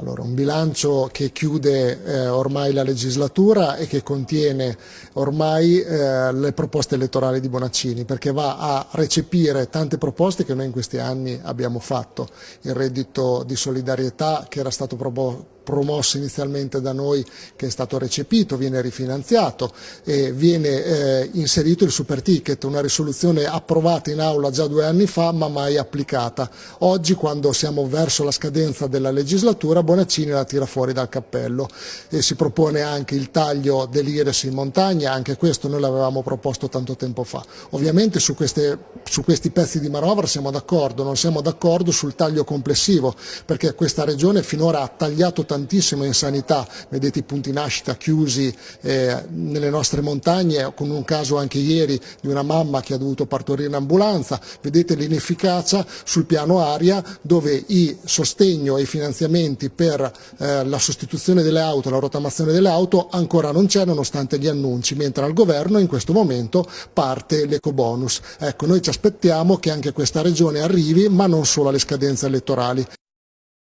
Allora, un bilancio che chiude eh, ormai la legislatura e che contiene ormai eh, le proposte elettorali di Bonaccini perché va a recepire tante proposte che noi in questi anni abbiamo fatto. Il reddito di solidarietà che era stato proposto promosso inizialmente da noi che è stato recepito, viene rifinanziato e viene eh, inserito il super ticket, una risoluzione approvata in aula già due anni fa ma mai applicata. Oggi quando siamo verso la scadenza della legislatura Bonaccini la tira fuori dal cappello e si propone anche il taglio dell'Ires in montagna, anche questo noi l'avevamo proposto tanto tempo fa. Ovviamente su, queste, su questi pezzi di manovra siamo d'accordo, non siamo d'accordo sul taglio complessivo perché questa regione finora ha tagliato tantissimo in sanità, vedete i punti nascita chiusi eh, nelle nostre montagne, con un caso anche ieri di una mamma che ha dovuto partorire in ambulanza, vedete l'inefficacia sul piano aria dove i sostegno e i finanziamenti per eh, la sostituzione delle auto, la rottamazione delle auto ancora non c'è nonostante gli annunci, mentre al governo in questo momento parte l'ecobonus. Ecco, noi ci aspettiamo che anche questa regione arrivi, ma non solo alle scadenze elettorali.